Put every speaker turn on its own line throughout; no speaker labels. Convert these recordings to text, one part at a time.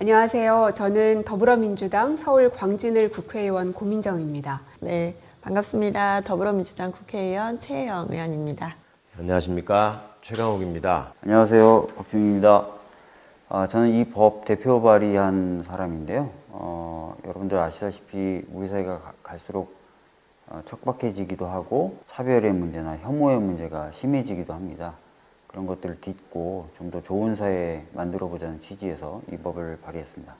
안녕하세요. 저는 더불어민주당 서울 광진을 국회의원 고민정입니다.
네, 반갑습니다. 더불어민주당 국회의원 최혜영 의원입니다.
안녕하십니까 최강욱입니다.
안녕하세요. 박준입니다. 아, 저는 이 법 대표 발의한 사람인데요. 어, 여러분들 아시다시피 우리 사회가 가- 갈수록 어, 척박해지기도 하고 차별의 문제나 혐오의 문제가 심해지기도 합니다. 그런 것들을 딛고 좀 더 좋은 사회 만들어 보자는 취지에서 이 법을 발의했습니다.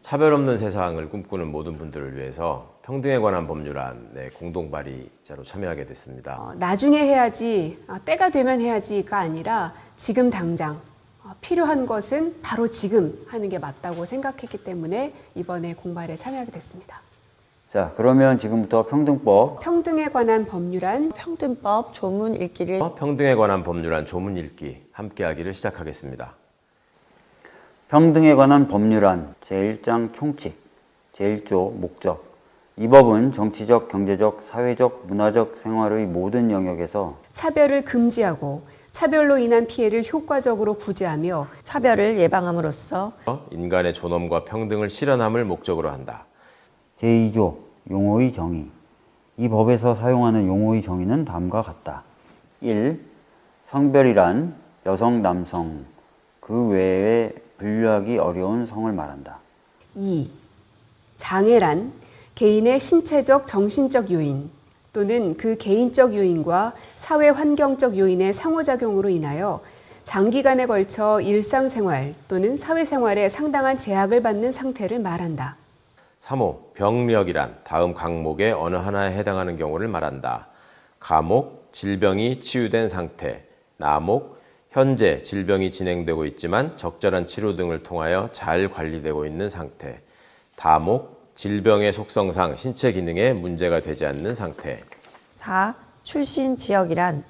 차별 없는 세상을 꿈꾸는 모든 분들을 위해서 평등에 관한 법률안에 공동 발의자로 참여하게 됐습니다.
어, 나중에 해야지, 아, 때가 되면 해야지가 아니라 지금 당장 어, 필요한 것은 바로 지금 하는 게 맞다고 생각했기 때문에 이번에 공발에 참여하게 됐습니다.
자, 그러면 지금부터 평등법.
평등에 관한 법률안.
평등법 조문 읽기를.
평등에 관한 법률안 조문 읽기 함께하기를 시작하겠습니다.
평등에 관한 법률안 제1장 총칙 제1조 목적. 이 법은 정치적, 경제적, 사회적, 문화적 생활의 모든 영역에서
차별을 금지하고 차별로 인한 피해를 효과적으로 구제하며
차별을 예방함으로써
인간의 존엄과 평등을 실현함을 목적으로 한다.
제2조 용어의 정의 이 법에서 사용하는 용어의 정의는 다음과 같다. 1. 성별이란 여성, 남성 그 외에 분류하기 어려운 성을 말한다.
2. 장애란 개인의 신체적, 정신적 요인 또는 그 개인적 요인과 사회 환경적 요인의 상호작용으로 인하여 장기간에 걸쳐 일상생활 또는 사회생활에 상당한 제약을 받는 상태를 말한다.
3호 병력이란 다음 강목의 어느 하나에 해당하는 경우를 말한다. 가목 질병이 치유된 상태, 나목 현재 질병이 진행되고 있지만 적절한 치료 등을 통하여 잘 관리되고 있는 상태, 다목 질병의 속성상 신체 기능에 문제가 되지 않는 상태.
4. 출신 지역이란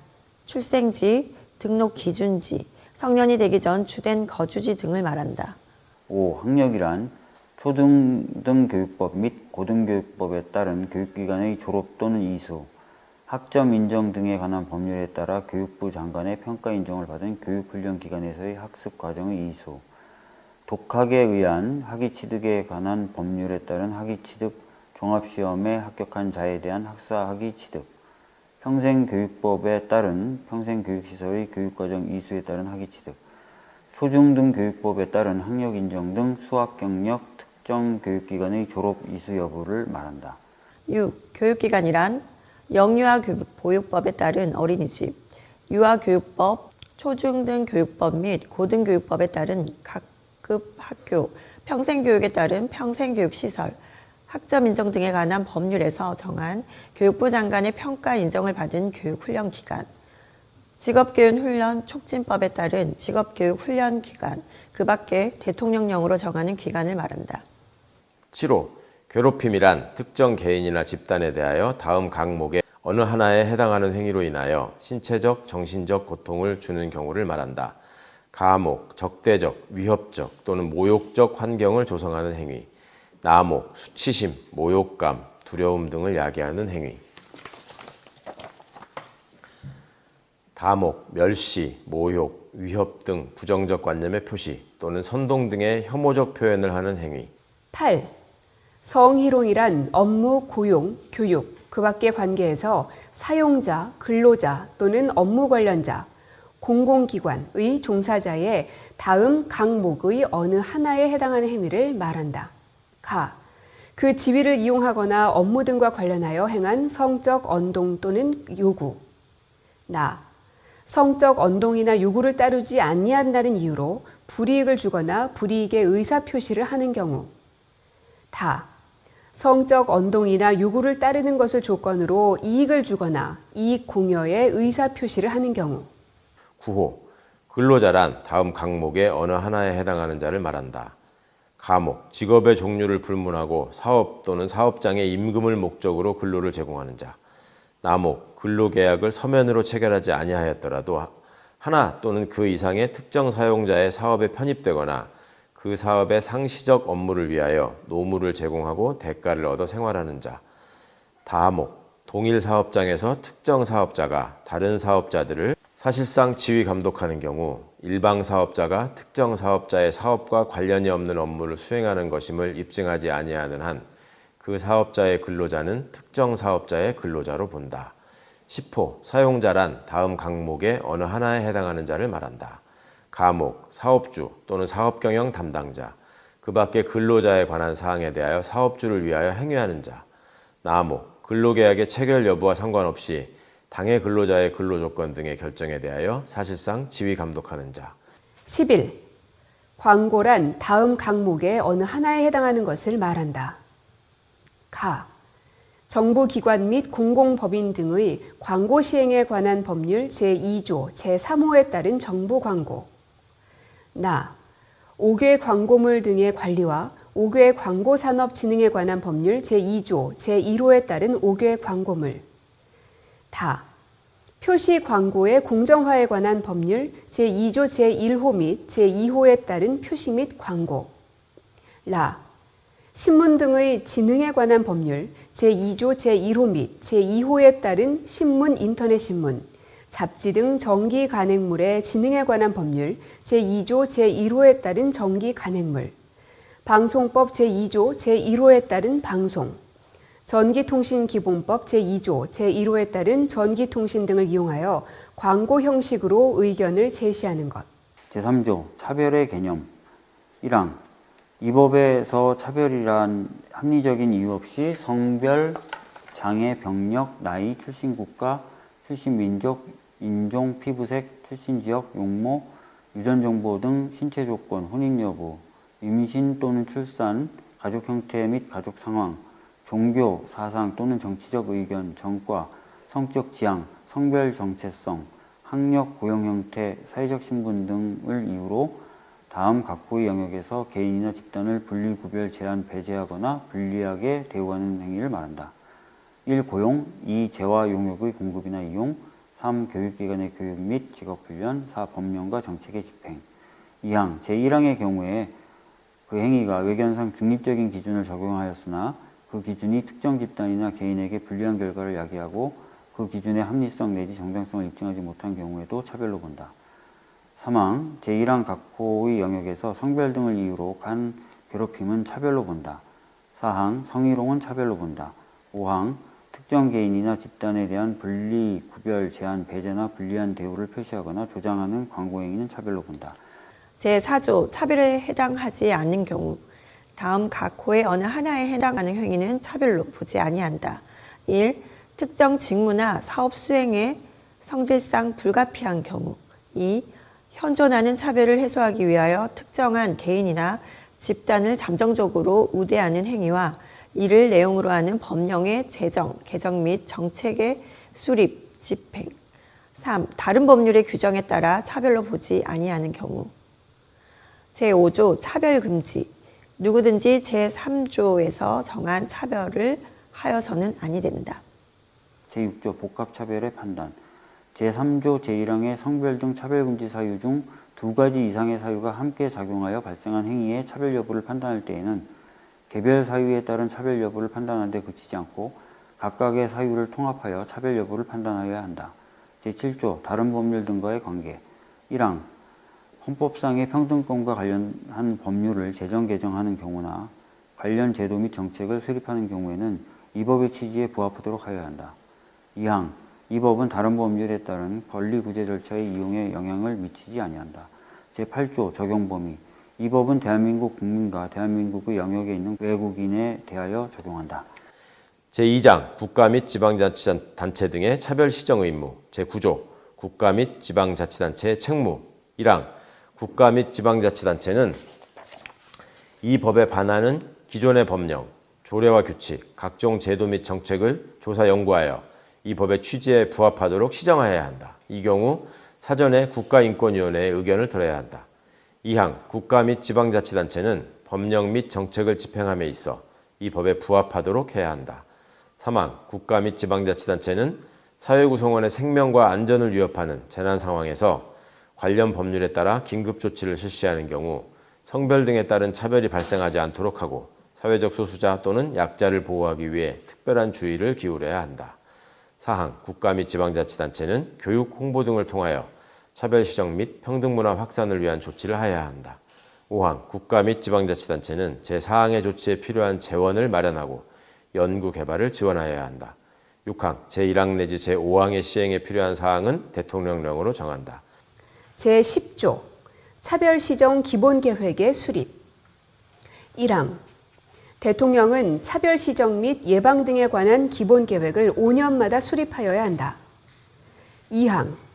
출생지, 등록 기준지, 성년이 되기 전 주된 거주지 등을 말한다.
5. 학력이란 초등등교육법 및 고등교육법에 따른 교육기관의 졸업 또는 이수, 학점 인정 등에 관한 법률에 따라 교육부 장관의 평가 인정을 받은 교육훈련기관에서의 학습 과정의 이수, 독학에 의한 학위 취득에 관한 법률에 따른 학위 취득 종합시험에 합격한 자에 대한 학사 학위 취득, 평생교육법에 따른 평생교육시설의 교육과정 이수에 따른 학위 취득, 초중등교육법에 따른 학력 인정 등 수학 경력 특정 교육기관의 졸업 이수 여부를 말한다.
6. 교육기관이란 영유아 교육 보육법에 따른 어린이집, 유아교육법, 초중등교육법 및 고등교육법에 따른 각급 학교, 평생교육에 따른 평생교육시설, 학점 인정 등에 관한 법률에서 정한 교육부 장관의 평가 인정을 받은 교육훈련기관, 직업교육훈련 촉진법에 따른 직업교육훈련기관, 그 밖에 대통령령으로 정하는 기관을 말한다.
7호 괴롭힘이란 특정 개인이나 집단에 대하여 다음 강목의 어느 하나에 해당하는 행위로 인하여 신체적, 정신적 고통을 주는 경우를 말한다. 가목, 적대적, 위협적 또는 모욕적 환경을 조성하는 행위. 나목, 수치심, 모욕감, 두려움 등을 야기하는 행위. 다목, 멸시, 모욕, 위협 등 부정적 관념의 표시 또는 선동 등의 혐오적 표현을 하는 행위.
8. 성희롱이란 업무, 고용, 교육, 그 밖의 관계에서 사용자, 근로자 또는 업무 관련자, 공공기관의 종사자의 다음 강목의 어느 하나에 해당하는 행위를 말한다. 가. 그 지위를 이용하거나 업무 등과 관련하여 행한 성적 언동 또는 요구. 나. 성적 언동이나 요구를 따르지 아니한다는 이유로 불이익을 주거나 불이익의 의사 표시를 하는 경우. 다. 성적 언동이나 요구를 따르는 것을 조건으로 이익을 주거나 이익 공여의 의사 표시를 하는 경우.
9호 근로자란 다음 강목의 어느 하나에 해당하는 자를 말한다. 가목 직업의 종류를 불문하고 사업 또는 사업장의 임금을 목적으로 근로를 제공하는 자. 나목 근로계약을 서면으로 체결하지 아니하였더라도 하나 또는 그 이상의 특정 사용자의 사업에 편입되거나 그 사업의 상시적 업무를 위하여 노무를 제공하고 대가를 얻어 생활하는 자. 다목 동일 사업장에서 특정 사업자가 다른 사업자들을 사실상 지휘 감독하는 경우 일방 사업자가 특정 사업자의 사업과 관련이 없는 업무를 수행하는 것임을 입증하지 아니하는 한 그 사업자의 근로자는 특정 사업자의 근로자로 본다. 10호 사용자란 다음 강목의 어느 하나에 해당하는 자를 말한다. 가목, 사업주 또는 사업경영 담당자, 그 밖에 근로자에 관한 사항에 대하여 사업주를 위하여 행위하는 자. 나목, 근로계약의 체결 여부와 상관없이 당해 근로자의 근로조건 등의 결정에 대하여 사실상 지휘 감독하는 자.
11. 광고란 다음 강목의 어느 하나에 해당하는 것을 말한다. 가. 정부기관 및 공공법인 등의 광고 시행에 관한 법률 제2조 제3호에 따른 정부 광고. 나. 5개 광고물 등의 관리와 5개 광고 산업 진흥에 관한 법률 제2조 제1호에 따른 5개 광고물. 다. 표시 광고의 공정화에 관한 법률 제2조 제1호 및 제2호에 따른 표시 및 광고. 라. 신문 등의 진흥에 관한 법률 제2조 제1호 및 제2호에 따른 신문 인터넷 신문, 잡지 등 정기 간행물의 진흥에 관한 법률 제2조 제1호에 따른 정기 간행물, 방송법 제2조 제1호에 따른 방송, 전기통신기본법 제2조 제1호에 따른 전기통신 등을 이용하여 광고 형식으로 의견을 제시하는 것.
제3조 차별의 개념 1항 이 법에서 차별이란 합리적인 이유 없이 성별, 장애, 병력, 나이, 출신 국가, 출신 민족, 인종, 피부색, 출신 지역, 용모, 유전 정보 등 신체 조건, 혼인 여부, 임신 또는 출산, 가족 형태 및 가족 상황, 종교, 사상 또는 정치적 의견, 정과, 성적 지향, 성별 정체성, 학력, 고용 형태, 사회적 신분 등을 이유로 다음 각부의 영역에서 개인이나 집단을 분리, 구별, 제한, 배제하거나 불리하게 대우하는 행위를 말한다. 1. 고용 2. 재화 용역의 공급이나 이용 3. 교육기관의 교육 및 직업훈련 4. 법령과 정책의 집행 2항 제1항의 경우에 그 행위가 외견상 중립적인 기준을 적용하였으나 그 기준이 특정 집단이나 개인에게 불리한 결과를 야기하고 그 기준의 합리성 내지 정당성을 입증하지 못한 경우에도 차별로 본다. 사망 제1항 각호의 영역에서 성별 등을 이유로 간 괴롭힘은 차별로 본다. 사항 성희롱은 차별로 본다. 5항 특정 개인이나 집단에 대한 분리, 구별, 제한, 배제나 불리한 대우를 표시하거나 조장하는 광고 행위는 차별로 본다.
제4조 차별에 해당하지 않는 경우 다음 각 호의 어느 하나에 해당하는 행위는 차별로 보지 아니한다. 1. 특정 직무나 사업 수행에 성질상 불가피한 경우 2. 현존하는 차별을 해소하기 위하여 특정한 개인이나 집단을 잠정적으로 우대하는 행위와 이를 내용으로 하는 법령의 제정, 개정 및 정책의 수립, 집행 3. 다른 법률의 규정에 따라 차별로 보지 아니하는 경우 제5조 차별금지 누구든지 제3조에서 정한 차별을 하여서는 아니 된다.
제6조 복합차별의 판단 제3조 제1항의 성별 등 차별금지 사유 중 두 가지 이상의 사유가 함께 작용하여 발생한 행위의 차별 여부를 판단할 때에는 개별 사유에 따른 차별 여부를 판단하는 데 그치지 않고 각각의 사유를 통합하여 차별 여부를 판단하여야 한다. 제7조 다른 법률 등과의 관계 1항 헌법상의 평등권과 관련한 법률을 제정 개정하는 경우나 관련 제도 및 정책을 수립하는 경우에는 이 법의 취지에 부합하도록 하여야 한다. 2항 이 법은 다른 법률에 따른 권리 구제 절차의 이용에 영향을 미치지 아니한다. 제8조 적용 범위 이 법은 대한민국 국민과 대한민국의 영역에 있는 외국인에 대하여 적용한다.
제2장 국가 및 지방자치단체 등의 차별 시정 의무 제9조 국가 및 지방자치단체의 책무 1항 국가 및 지방자치단체는 이 법에 반하는 기존의 법령, 조례와 규칙, 각종 제도 및 정책을 조사 연구하여 이 법의 취지에 부합하도록 시정하여야 한다. 이 경우 사전에 국가인권위원회의 의견을 들어야 한다. 2항 국가 및 지방자치단체는 법령 및 정책을 집행함에 있어 이 법에 부합하도록 해야 한다. 3항 국가 및 지방자치단체는 사회구성원의 생명과 안전을 위협하는 재난 상황에서 관련 법률에 따라 긴급 조치를 실시하는 경우 성별 등에 따른 차별이 발생하지 않도록 하고 사회적 소수자 또는 약자를 보호하기 위해 특별한 주의를 기울여야 한다. 사항 국가 및 지방자치단체는 교육, 홍보 등을 통하여 차별 시정 및 평등문화 확산을 위한 조치를 하여야 한다. 5항 국가 및 지방자치단체는 제4항의 조치에 필요한 재원을 마련하고 연구 개발을 지원하여야 한다. 6항 제1항 내지 제5항의 시행에 필요한 사항은 대통령령으로 정한다.
제10조 차별시정 기본계획의 수립 1항 대통령은 차별시정 및 예방 등에 관한 기본계획을 5년마다 수립하여야 한다. 2항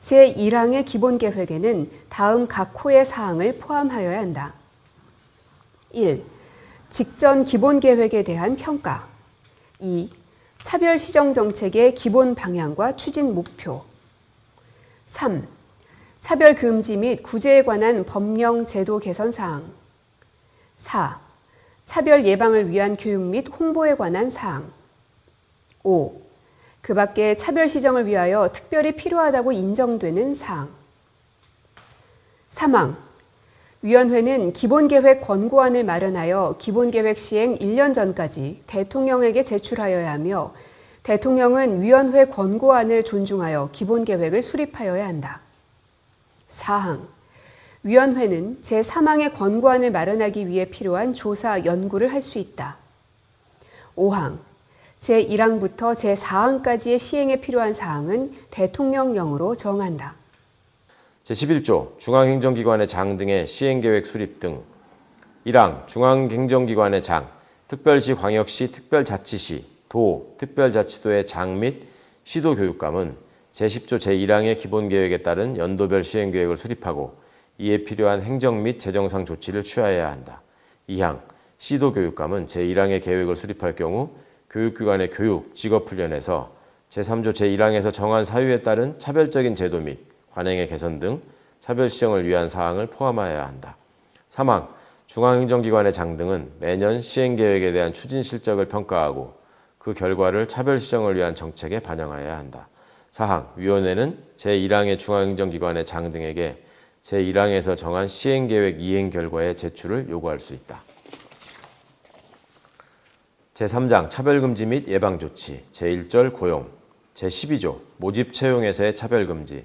제1항의 기본 계획에는 다음 각 호의 사항을 포함하여야 한다. 1. 직전 기본 계획에 대한 평가 2. 차별 시정 정책의 기본 방향과 추진 목표 3. 차별 금지 및 구제에 관한 법령 제도 개선 사항 4. 차별 예방을 위한 교육 및 홍보에 관한 사항 5. 그 밖에 차별 시정을 위하여 특별히 필요하다고 인정되는 사항 3항 위원회는 기본계획 권고안을 마련하여 기본계획 시행 1년 전까지 대통령에게 제출하여야 하며 대통령은 위원회 권고안을 존중하여 기본계획을 수립하여야 한다. 4항 위원회는 제3항의 권고안을 마련하기 위해 필요한 조사, 연구를 할 수 있다. 5항 제1항부터 제4항까지의 시행에 필요한 사항은 대통령령으로 정한다.
제11조 중앙행정기관의 장 등의 시행계획 수립 등 1항 중앙행정기관의 장, 특별시, 광역시, 특별자치시, 도, 특별자치도의 장 및 시도교육감은 제10조 제1항의 기본계획에 따른 연도별 시행계획을 수립하고 이에 필요한 행정 및 재정상 조치를 취하여야 한다. 2항 시도교육감은 제1항의 계획을 수립할 경우 교육기관의 교육, 직업훈련에서 제3조 제1항에서 정한 사유에 따른 차별적인 제도 및 관행의 개선 등 차별 시정을 위한 사항을 포함하여야 한다. 3항 중앙행정기관의 장 등은 매년 시행계획에 대한 추진 실적을 평가하고 그 결과를 차별 시정을 위한 정책에 반영하여야 한다. 4항 위원회는 제1항의 중앙행정기관의 장 등에게 제1항에서 정한 시행계획 이행 결과의 제출을 요구할 수 있다. 제3장 차별금지 및 예방조치 제1절 고용 제12조 모집 채용에서의 차별금지.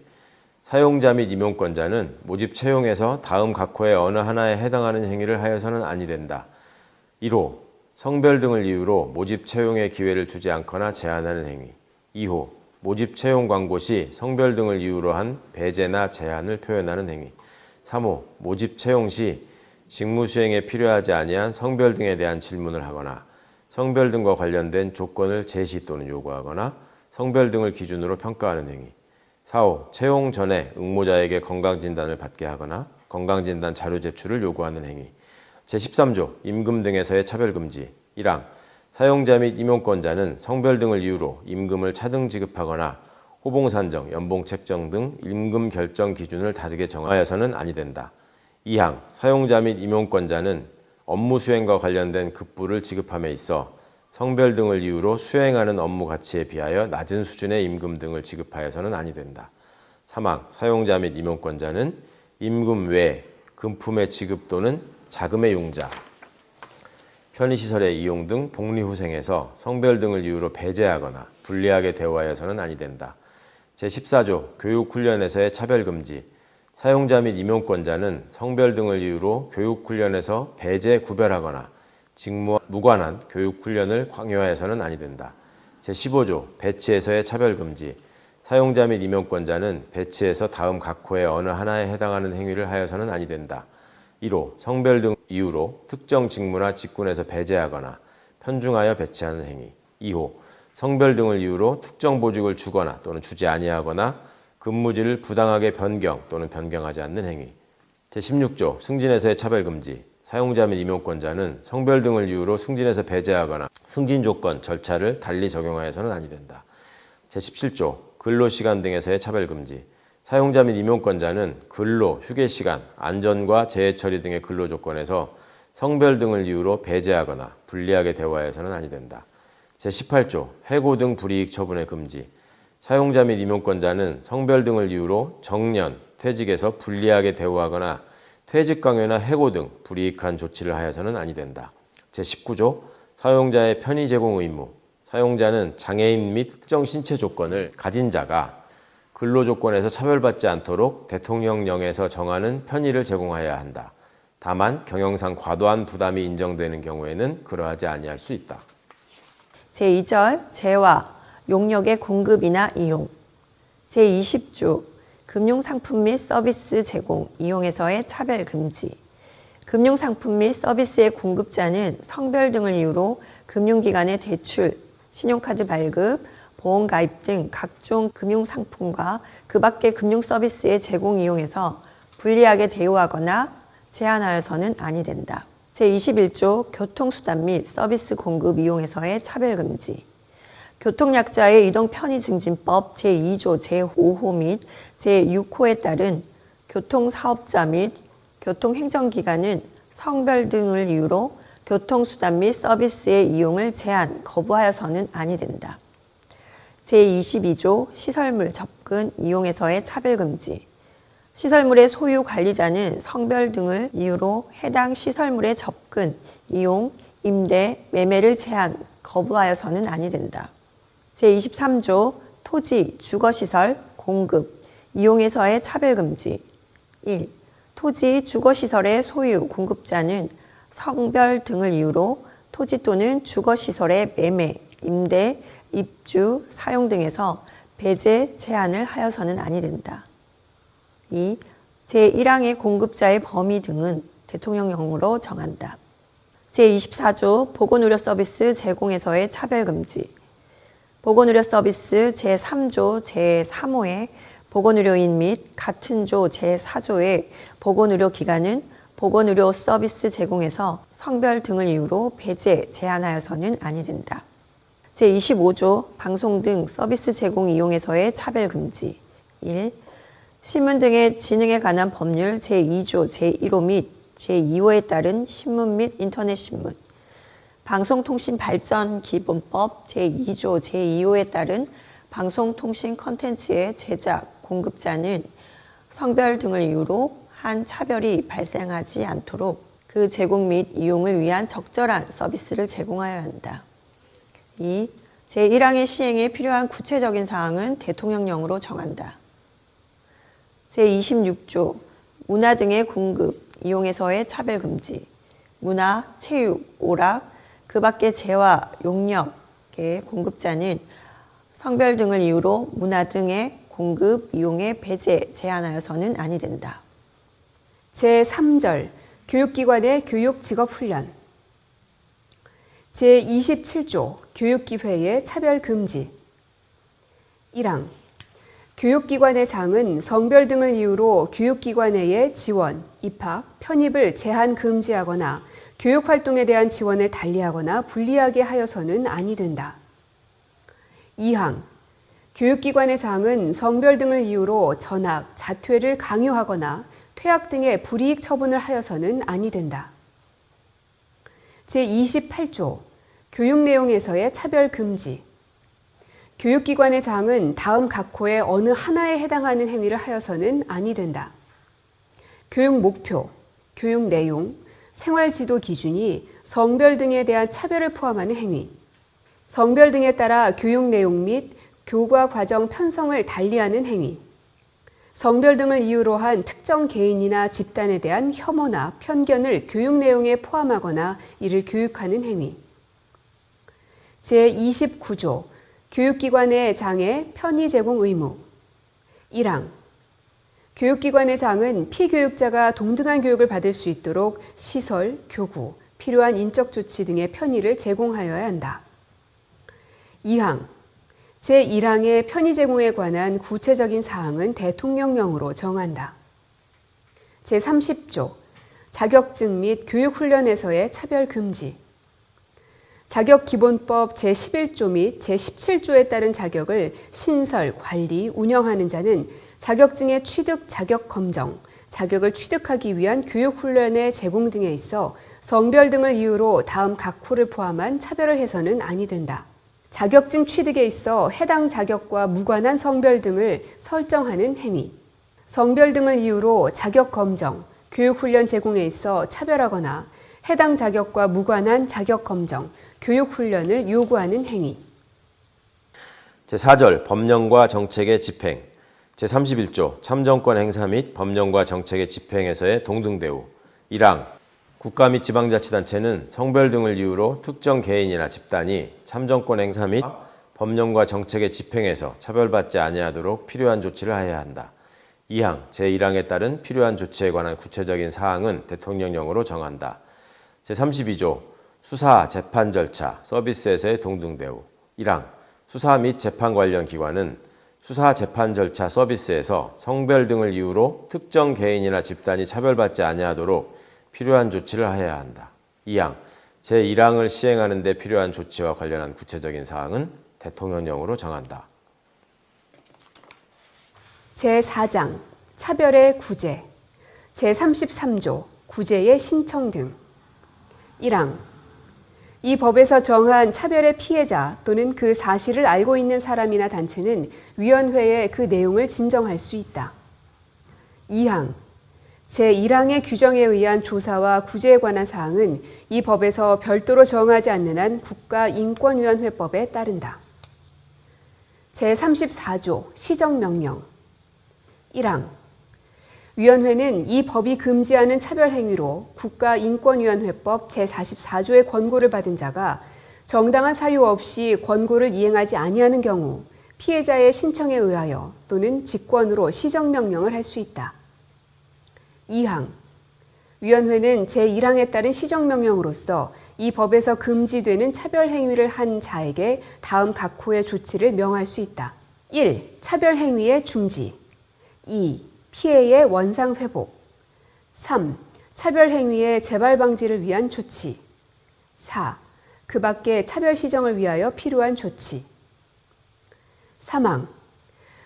사용자 및 임용권자는 모집 채용에서 다음 각 호의 어느 하나에 해당하는 행위를 하여서는 아니 된다. 1호 성별 등을 이유로 모집 채용의 기회를 주지 않거나 제한하는 행위. 2호 모집 채용 광고 시 성별 등을 이유로 한 배제나 제한을 표현하는 행위. 3호 모집 채용 시 직무 수행에 필요하지 아니한 성별 등에 대한 질문을 하거나 성별 등과 관련된 조건을 제시 또는 요구하거나 성별 등을 기준으로 평가하는 행위. 4호 채용 전에 응모자에게 건강진단을 받게 하거나 건강진단 자료 제출을 요구하는 행위. 제13조 임금 등에서의 차별금지. 1항 사용자 및 임용권자는 성별 등을 이유로 임금을 차등 지급하거나 호봉 산정, 연봉 책정 등 임금 결정 기준을 다르게 정하여서는 아니 된다. 2항 사용자 및 임용권자는 업무 수행과 관련된 급부를 지급함에 있어 성별 등을 이유로 수행하는 업무 가치에 비하여 낮은 수준의 임금 등을 지급하여서는 아니 된다. 3항 사용자 및 임용권자는 임금 외 금품의 지급 또는 자금의 용자, 편의시설의 이용 등 복리후생에서 성별 등을 이유로 배제하거나 불리하게 대우하여서는 아니 된다. 제14조 교육훈련에서의 차별금지 사용자 및 임용권자는 성별 등을 이유로 교육훈련에서 배제 구별하거나 직무와 무관한 교육훈련을 강요하여서는 아니 된다. 제15조 배치에서의 차별금지 사용자 및 임용권자는 배치에서 다음 각 호의 어느 하나에 해당하는 행위를 하여서는 아니 된다. 1호 성별 등 이유로 특정 직무나 직군에서 배제하거나 편중하여 배치하는 행위 2호 성별 등을 이유로 특정 보직을 주거나 또는 주지 아니하거나 근무지를 부당하게 변경 또는 변경하지 않는 행위 제16조 승진에서의 차별금지 사용자 및 임용권자는 성별 등을 이유로 승진에서 배제하거나 승진 조건, 절차를 달리 적용하여서는 아니 된다. 제17조 근로시간 등에서의 차별금지 사용자 및 임용권자는 근로, 휴게시간, 안전과 재해처리 등의 근로조건에서 성별 등을 이유로 배제하거나 불리하게 대우하여서는 아니 된다. 제18조 해고 등 불이익 처분의 금지 사용자 및 임용권자는 성별 등을 이유로 정년, 퇴직에서 불리하게 대우하거나 퇴직 강요나 해고 등 불이익한 조치를 하여서는 아니 된다. 제19조 사용자의 편의 제공 의무 사용자는 장애인 및 특정 신체 조건을 가진 자가 근로 조건에서 차별받지 않도록 대통령령에서 정하는 편의를 제공하여야 한다. 다만 경영상 과도한 부담이 인정되는 경우에는 그러하지 아니할 수 있다.
제2절 재화, 용역의 공급이나 이용. 제20조 금융상품 및 서비스 제공, 이용에서의 차별 금지. 금융상품 및 서비스의 공급자는 성별 등을 이유로 금융기관의 대출, 신용카드 발급, 보험 가입 등 각종 금융상품과 그 밖의 금융서비스의 제공 이용에서 불리하게 대우하거나 제한하여서는 아니 된다. 제21조 교통수단 및 서비스 공급 이용에서의 차별금지 교통약자의 이동 편의 증진법 제2조 제5호 및 제6호에 따른 교통사업자 및 교통행정기관은 성별 등을 이유로 교통수단 및 서비스의 이용을 제한, 거부하여서는 아니 된다. 제22조 시설물 접근 이용에서의 차별금지 시설물의 소유 관리자는 성별 등을 이유로 해당 시설물의 접근, 이용, 임대, 매매를 제한, 거부하여서는 아니 된다. 제23조 토지, 주거시설, 공급, 이용에서의 차별금지 1. 토지, 주거시설의 소유, 공급자는 성별 등을 이유로 토지 또는 주거시설의 매매, 임대, 입주, 사용 등에서 배제, 제한을 하여서는 아니 된다. 2. 제1항의 공급자의 범위 등은 대통령령으로 정한다. 제24조 보건의료 서비스 제공에서의 차별금지 보건의료 서비스 제3조 제3호의 보건의료인 및 같은 조 제4조의 보건의료기관은 보건의료 서비스 제공에서 성별 등을 이유로 배제, 제한하여서는 아니 된다. 제25조 방송 등 서비스 제공 이용에서의 차별금지 1. 신문 등의 진흥에 관한 법률 제2조 제1호 및 제2호에 따른 신문 및 인터넷 신문 방송통신발전기본법 제2조 제2호에 따른 방송통신 컨텐츠의 제작, 공급자는 성별 등을 이유로 한 차별이 발생하지 않도록 그 제공 및 이용을 위한 적절한 서비스를 제공하여야 한다. 2. 제1항의 시행에 필요한 구체적인 사항은 대통령령으로 정한다. 제26조 문화 등의 공급, 이용에서의 차별금지 문화, 체육, 오락, 그 밖의 재화, 용역의 공급자는 성별 등을 이유로 문화 등의 공급, 이용에 배제, 제한하여서는 아니 된다.
제3절 교육기관의 교육직업훈련 제27조 교육기회의 차별금지 1항 교육기관의 장은 성별 등을 이유로 교육기관 내의 지원, 입학, 편입을 제한 금지하거나 교육활동에 대한 지원을 달리하거나 불리하게 하여서는 아니 된다. 2항 교육기관의 장은 성별 등을 이유로 전학, 자퇴를 강요하거나 퇴학 등의 불이익 처분을 하여서는 아니 된다. 제28조 교육 내용에서의 차별 금지 교육기관의 장은 다음 각호의 어느 하나에 해당하는 행위를 하여서는 아니 된다. 교육 목표, 교육 내용, 생활 지도 기준이 성별 등에 대한 차별을 포함하는 행위, 성별 등에 따라 교육 내용 및 교과 과정 편성을 달리하는 행위, 성별 등을 이유로 한 특정 개인이나 집단에 대한 혐오나 편견을 교육 내용에 포함하거나 이를 교육하는 행위. 제29조 교육기관의 장애 편의 제공 의무 1항 교육기관의 장은 피교육자가 동등한 교육을 받을 수 있도록 시설, 교구, 필요한 인적 조치 등의 편의를 제공하여야 한다. 2항 제1항의 편의 제공에 관한 구체적인 사항은 대통령령으로 정한다. 제30조 자격증 및 교육훈련에서의 차별 금지 자격기본법 제11조 및 제17조에 따른 자격을 신설, 관리, 운영하는 자는 자격증의 취득, 자격 검정, 자격을 취득하기 위한 교육훈련의 제공 등에 있어 성별 등을 이유로 다음 각 호를 포함한 차별을 해서는 아니 된다. 자격증 취득에 있어 해당 자격과 무관한 성별 등을 설정하는 행위. 성별 등을 이유로 자격 검정, 교육훈련 제공에 있어 차별하거나 해당 자격과 무관한 자격 검정, 교육훈련을 요구하는 행위.
제4절 법령과 정책의 집행 제31조 참정권 행사 및 법령과 정책의 집행에서의 동등대우 1항 국가 및 지방자치단체는 성별 등을 이유로 특정 개인이나 집단이 참정권 행사 및 법령과 정책의 집행에서 차별받지 아니하도록 필요한 조치를 하여야 한다. 2항 제1항에 따른 필요한 조치에 관한 구체적인 사항은 대통령령으로 정한다. 제32조 수사, 재판 절차, 서비스에서의 동등대우 1항 수사 및 재판 관련 기관은 수사, 재판 절차, 서비스에서 성별 등을 이유로 특정 개인이나 집단이 차별받지 아니하도록 필요한 조치를 하여야 한다. 2항 제1항을 시행하는 데 필요한 조치와 관련한 구체적인 사항은 대통령령으로 정한다.
제4장 차별의 구제 제33조 구제의 신청 등 1항 이 법에서 정한 차별의 피해자 또는 그 사실을 알고 있는 사람이나 단체는 위원회에 그 내용을 진정할 수 있다. 2항 제1항의 규정에 의한 조사와 구제에 관한 사항은 이 법에서 별도로 정하지 않는 한 국가인권위원회법에 따른다. 제34조 시정명령 1항 위원회는 이 법이 금지하는 차별 행위로 국가인권위원회법 제44조의 권고를 받은 자가 정당한 사유 없이 권고를 이행하지 아니하는 경우 피해자의 신청에 의하여 또는 직권으로 시정명령을 할 수 있다. 2항 위원회는 제1항에 따른 시정명령으로서 이 법에서 금지되는 차별 행위를 한 자에게 다음 각 호의 조치를 명할 수 있다. 1. 차별 행위의 중지 2. 피해의 원상 회복 3. 차별 행위의 재발 방지를 위한 조치 4. 그 밖에 차별 시정을 위하여 필요한 조치 사망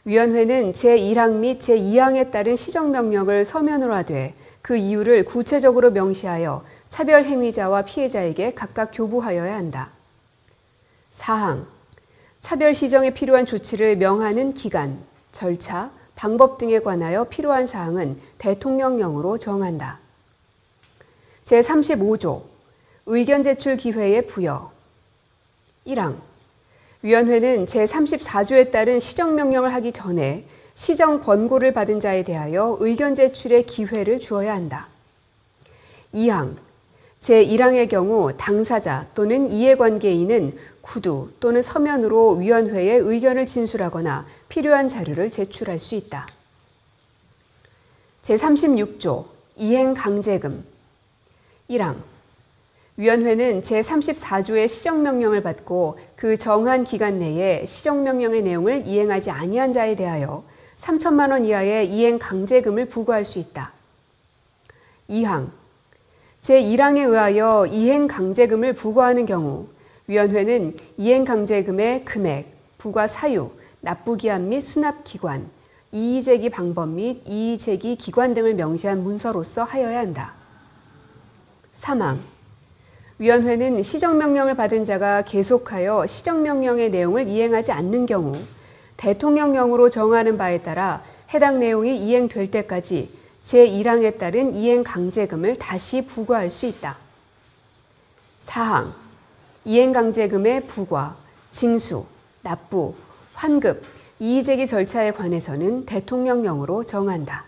위원회는 제1항 및 제2항에 따른 시정명령을 서면으로 하되 그 이유를 구체적으로 명시하여 차별 행위자와 피해자에게 각각 교부하여야 한다. 4항 차별 시정에 필요한 조치를 명하는 기간, 절차, 방법 등에 관하여 필요한 사항은 대통령령으로 정한다. 제35조 의견 제출 기회의 부여 1항 위원회는 제34조에 따른 시정명령을 하기 전에 시정 권고를 받은 자에 대하여 의견 제출의 기회를 주어야 한다. 2항 제1항의 경우 당사자 또는 이해관계인은 구두 또는 서면으로 위원회에 의견을 진술하거나 필요한 자료를 제출할 수 있다. 제36조 이행강제금 1항 위원회는 제34조의 시정명령을 받고 그 정한 기간 내에 시정명령의 내용을 이행하지 아니한 자에 대하여 3천만 원 이하의 이행강제금을 부과할 수 있다. 2항 제1항에 의하여 이행강제금을 부과하는 경우 위원회는 이행강제금의 금액, 부과 사유, 납부기한 및 수납기관, 이의제기 방법 및 이의제기 기관 등을 명시한 문서로서 하여야 한다. 사망 위원회는 시정명령을 받은 자가 계속하여 시정명령의 내용을 이행하지 않는 경우 대통령령으로 정하는 바에 따라 해당 내용이 이행될 때까지 제1항에 따른 이행 강제금을 다시 부과할 수 있다. 4항 이행 강제금의 부과, 징수, 납부, 환급, 이의제기 절차에 관해서는 대통령령으로 정한다.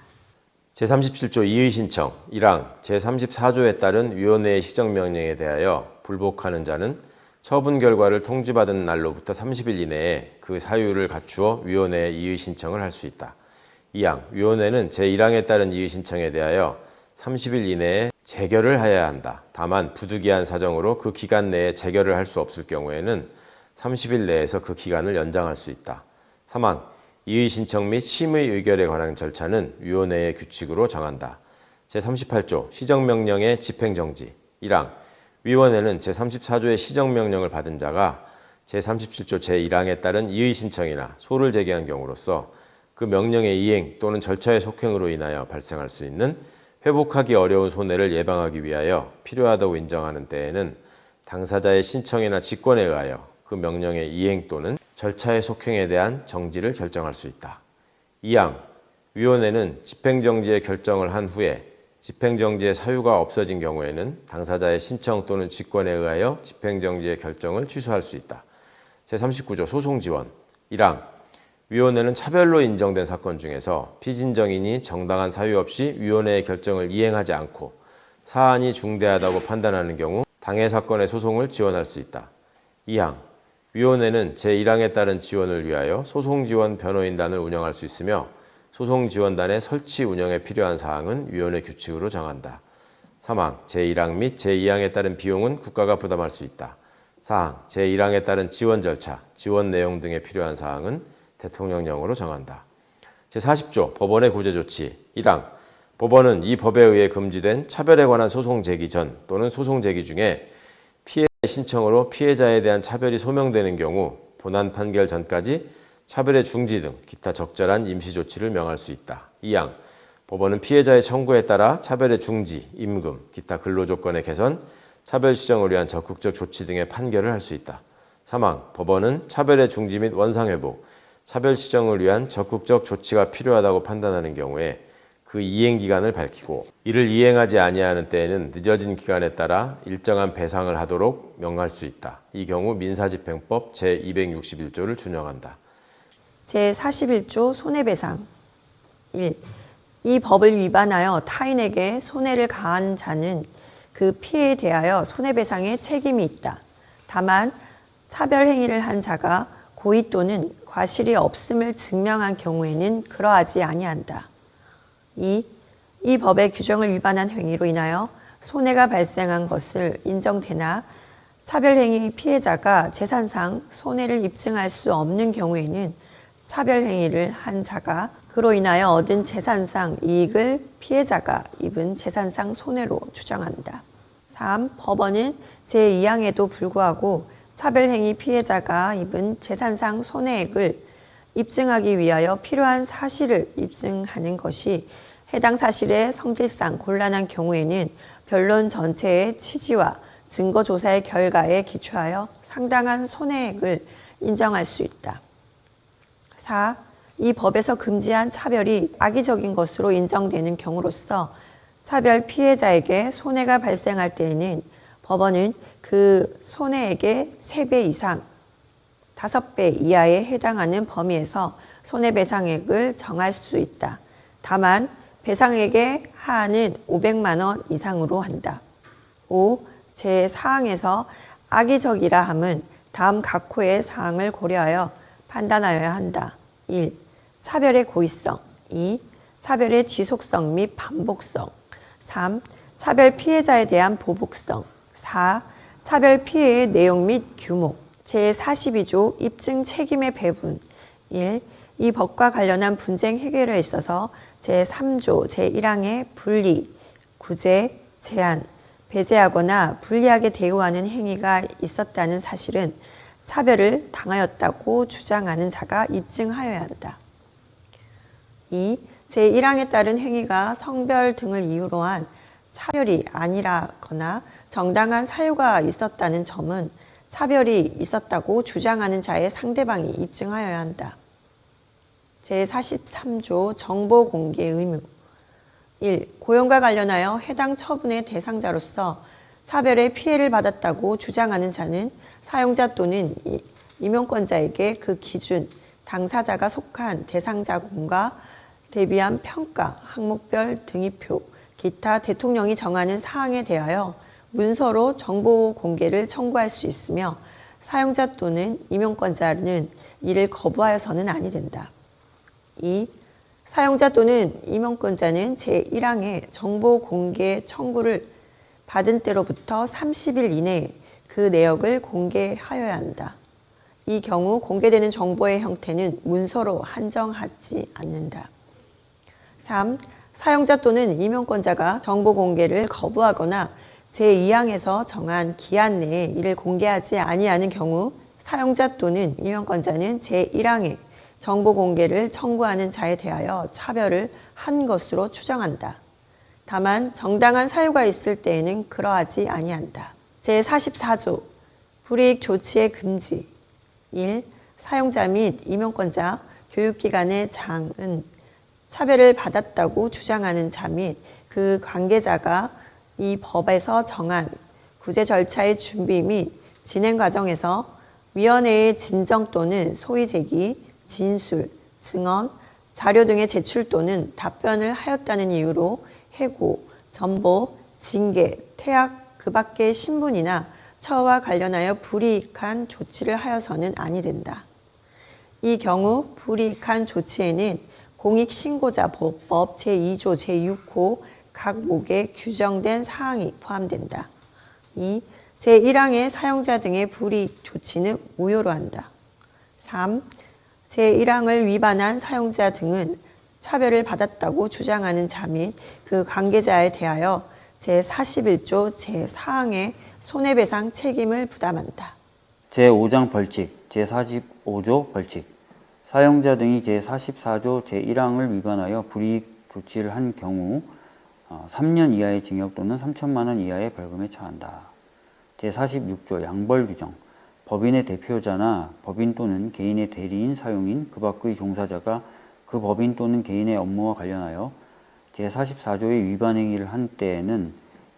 제37조 이의 신청 1항 제34조에 따른 위원회의 시정명령에 대하여 불복하는 자는 처분 결과를 통지받은 날로부터 30일 이내에 그 사유를 갖추어 위원회에 이의 신청을 할 수 있다. 2항 위원회는 제1항에 따른 이의 신청에 대하여 30일 이내에 재결을 하여야 한다. 다만 부득이한 사정으로 그 기간 내에 재결을 할 수 없을 경우에는 30일 내에서 그 기간을 연장할 수 있다. 3항 이의 신청 및 심의 의결에 관한 절차는 위원회의 규칙으로 정한다. 제38조 시정명령의 집행정지 1항 위원회는 제34조의 시정명령을 받은 자가 제37조 제1항에 따른 이의 신청이나 소를 제기한 경우로서 그 명령의 이행 또는 절차의 속행으로 인하여 발생할 수 있는 회복하기 어려운 손해를 예방하기 위하여 필요하다고 인정하는 때에는 당사자의 신청이나 직권에 의하여 그 명령의 이행 또는 절차의 속행에 대한 정지를 결정할 수 있다. 2항 위원회는 집행정지의 결정을 한 후에 집행정지의 사유가 없어진 경우에는 당사자의 신청 또는 직권에 의하여 집행정지의 결정을 취소할 수 있다. 제39조 소송지원 1항 위원회는 차별로 인정된 사건 중에서 피진정인이 정당한 사유 없이 위원회의 결정을 이행하지 않고 사안이 중대하다고 판단하는 경우 당해 사건의 소송을 지원할 수 있다. 2항 위원회는 제1항에 따른 지원을 위하여 소송지원 변호인단을 운영할 수 있으며 소송지원단의 설치 운영에 필요한 사항은 위원회 규칙으로 정한다. 3항 제1항 및 제2항에 따른 비용은 국가가 부담할 수 있다. 4항 제1항에 따른 지원 절차, 지원 내용 등에 필요한 사항은 대통령령으로 정한다. 제40조 법원의 구제 조치 1항 법원은 이 법에 의해 금지된 차별에 관한 소송 제기 전 또는 소송 제기 중에 신청으로 피해자에 대한 차별이 소명되는 경우 본안 판결 전까지 차별의 중지 등 기타 적절한 임시 조치를 명할 수 있다. 2항 법원은 피해자의 청구에 따라 차별의 중지, 임금, 기타 근로조건의 개선, 차별 시정을 위한 적극적 조치 등의 판결을 할 수 있다. 3항 법원은 차별의 중지 및 원상회복, 차별 시정을 위한 적극적 조치가 필요하다고 판단하는 경우에 그 이행 기간을 밝히고 이를 이행하지 아니하는 때에는 늦어진 기간에 따라 일정한 배상을 하도록 명할 수 있다. 이 경우 민사집행법 제261조를 준용한다.
제41조 손해배상 1. 이 법을 위반하여 타인에게 손해를 가한 자는 그 피해에 대하여 손해배상의 책임이 있다. 다만 차별 행위를 한 자가 고의 또는 과실이 없음을 증명한 경우에는 그러하지 아니한다. 2. 이 법의 규정을 위반한 행위로 인하여 손해가 발생한 것을 인정되나 차별행위 피해자가 재산상 손해를 입증할 수 없는 경우에는 차별행위를 한 자가 그로 인하여 얻은 재산상 이익을 피해자가 입은 재산상 손해로 주장한다. 3. 법원은 제2항에도 불구하고 차별행위 피해자가 입은 재산상 손해액을 입증하기 위하여 필요한 사실을 입증하는 것이 해당 사실의 성질상 곤란한 경우에는 변론 전체의 취지와 증거 조사의 결과에 기초하여 상당한 손해액을 인정할 수 있다. 4. 이 법에서 금지한 차별이 악의적인 것으로 인정되는 경우로서 차별 피해자에게 손해가 발생할 때에는 법원은 그 손해액의 3배 이상, 5배 이하에 해당하는 범위에서 손해배상액을 정할 수 있다. 다만 배상액의 하한은 500만 원 이상으로 한다. 5. 제4항에서 악의적이라 함은 다음 각 호의 사항을 고려하여 판단하여야 한다. 1. 차별의 고의성 2. 차별의 지속성 및 반복성 3. 차별 피해자에 대한 보복성 4. 차별 피해의 내용 및 규모 제42조 입증 책임의 배분 1. 이 법과 관련한 분쟁 해결에 있어서 제3조 제1항의 분리, 구제, 제한, 배제하거나 불리하게 대우하는 행위가 있었다는 사실은 차별을 당하였다고 주장하는 자가 입증하여야 한다. 2. 제1항에 따른 행위가 성별 등을 이유로 한 차별이 아니라거나 정당한 사유가 있었다는 점은 차별이 있었다고 주장하는 자의 상대방이 입증하여야 한다. 제43조 정보 공개 의무 1. 고용과 관련하여 해당 처분의 대상자로서 차별의 피해를 받았다고 주장하는 자는 사용자 또는 임용권자에게 그 기준, 당사자가 속한 대상자군과 대비한 평가, 항목별 등위표, 기타 대통령이 정하는 사항에 대하여 문서로 정보 공개를 청구할 수 있으며 사용자 또는 임용권자는 이를 거부하여서는 아니 된다. 2. 사용자 또는 임용권자는 제1항의 정보 공개 청구를 받은 때로부터 30일 이내에 그 내역을 공개하여야 한다. 이 경우 공개되는 정보의 형태는 문서로 한정하지 않는다. 3. 사용자 또는 임용권자가 정보 공개를 거부하거나 제2항에서 정한 기한 내에 이를 공개하지 아니하는 경우 사용자 또는 임용권자는 제1항에 정보 공개를 청구하는 자에 대하여 차별을 한 것으로 추정한다. 다만 정당한 사유가 있을 때에는 그러하지 아니한다. 제44조 불이익 조치의 금지 1. 사용자 및 임용권자, 교육기관의 장은 차별을 받았다고 주장하는 자 및 그 관계자가 이 법에서 정한 구제 절차의 준비 및 진행 과정에서 위원회의 진정 또는 소위 제기, 진술, 증언, 자료 등의 제출 또는 답변을 하였다는 이유로 해고, 전보, 징계, 퇴학, 그 밖의 신분이나 처와 관련하여 불이익한 조치를 하여서는 아니 된다. 이 경우 불이익한 조치에는 공익신고자보호법 제2조 제6호 각 목에 규정된 사항이 포함된다. 2. 제1항의 사용자 등의 불이익 조치는 무효로 한다. 3. 제1항을 위반한 사용자 등은 차별을 받았다고 주장하는 자 및 그 관계자에 대하여 제41조 제4항의 손해배상 책임을 부담한다.
제5장 벌칙, 제45조 벌칙. 사용자 등이 제44조 제1항을 위반하여 불이익 조치를 한 경우 어, 3년 이하의 징역 또는 3천만 원 이하의 벌금에 처한다. 제46조 양벌 규정. 법인의 대표자나 법인 또는 개인의 대리인 사용인 그 밖의 종사자가 그 법인 또는 개인의 업무와 관련하여 제44조의 위반 행위를 한 때에는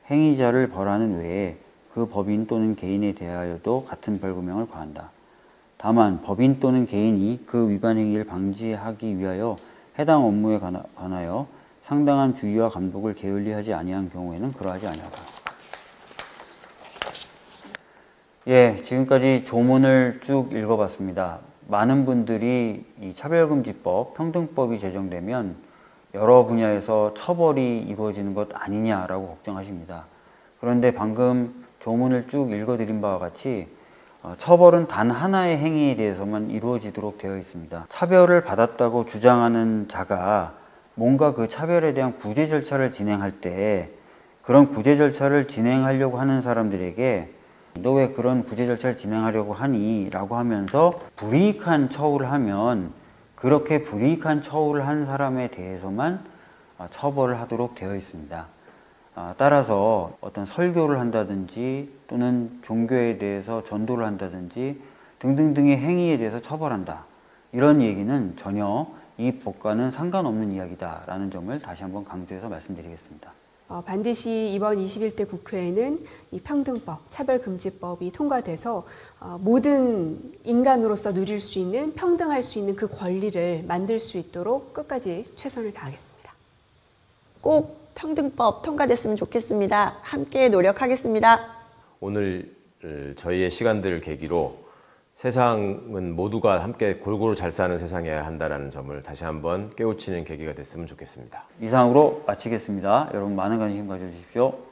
행위자를 벌하는 외에 그 법인 또는 개인에 대하여도 같은 벌금형을 과한다. 다만 법인 또는 개인이 그 위반 행위를 방지하기 위하여 해당 업무에 관하- 관하여 상당한 주의와 감독을 게을리하지 아니한 경우에는 그러하지 아니하다. 예, 지금까지 조문을 쭉 읽어봤습니다. 많은 분들이 이 차별금지법, 평등법이 제정되면 여러 분야에서 처벌이 이루어지는 것 아니냐라고 걱정하십니다. 그런데 방금 조문을 쭉 읽어드린 바와 같이 어, 처벌은 단 하나의 행위에 대해서만 이루어지도록 되어 있습니다. 차별을 받았다고 주장하는 자가 뭔가 그 차별에 대한 구제 절차를 진행할 때 그런 구제 절차를 진행하려고 하는 사람들에게 너 왜 그런 구제 절차를 진행하려고 하니? 라고 하면서 불이익한 처우를 하면 그렇게 불이익한 처우를 한 사람에 대해서만 어, 처벌을 하도록 되어 있습니다. 아, 따라서 어떤 설교를 한다든지 또는 종교에 대해서 전도를 한다든지 등등등의 행위에 대해서 처벌한다. 이런 얘기는 전혀 이 법과는 상관없는 이야기다라는 점을 다시 한번 강조해서 말씀드리겠습니다.
어, 반드시 이번 21대 국회에는 이 평등법, 차별금지법이 통과돼서 어, 모든 인간으로서 누릴 수 있는 평등할 수 있는 그 권리를 만들 수 있도록 끝까지 최선을 다하겠습니다.
꼭 평등법 통과됐으면 좋겠습니다. 함께 노력하겠습니다.
오늘 어, 저희의 시간들을 계기로 세상은 모두가 함께 골고루 잘 사는 세상이어야 한다는 점을 다시 한번 깨우치는 계기가 됐으면 좋겠습니다.
이상으로 마치겠습니다. 여러분 많은 관심 가져주십시오.